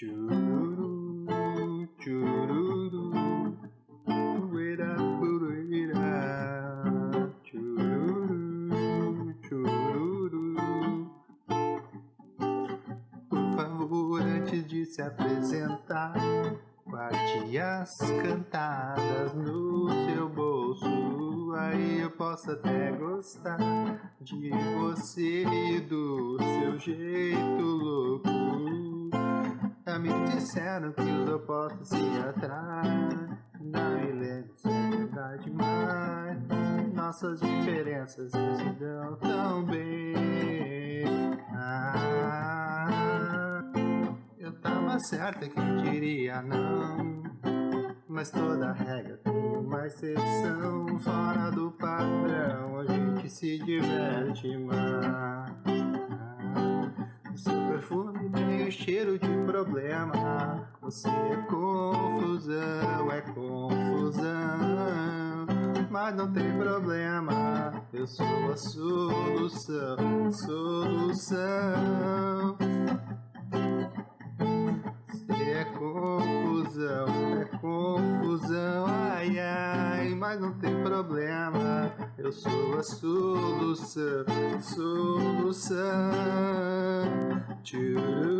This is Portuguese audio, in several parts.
Chururu, chururu, uera, uera, chururu, chururu. Por favor, antes de se apresentar, guarde as cantadas no seu bolso. Aí eu posso até gostar de você e do seu jeito disseram que os opostos se atraem lembro se é verdade, mas Nossas diferenças se dão tão bem. Ah, Eu tava certa que diria não Mas toda regra tem uma exceção. Fora do padrão a gente se diverte mais o cheiro de problema. Você é confusão, é confusão. Mas não tem problema Eu sou a solução, solução. Você é confusão, é confusão. Ai, ai, mas não tem problema Eu sou a solução, solução. Chururu,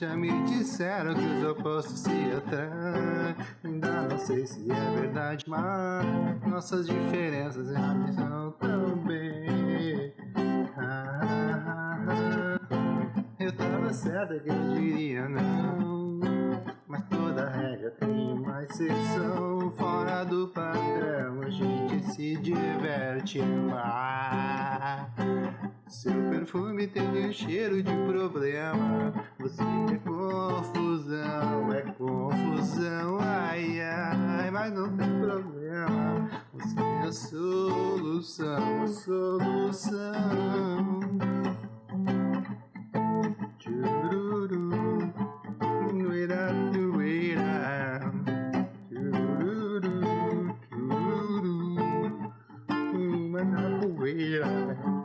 já me disseram que os opostos se atraem Ainda não sei se é verdade, mas Nossas diferenças já são tão bem. Ah, Eu tava certa que eu diria não Mas toda regra tem uma exceção. Fora do padrão a gente se diverte mais seu perfume tem um cheiro de problema. Você é confusão, é confusão Ai, ai, mas não tem problema. Você é a solução, a solução. Chururu, nuera, nuera Chururu, chururu Uma na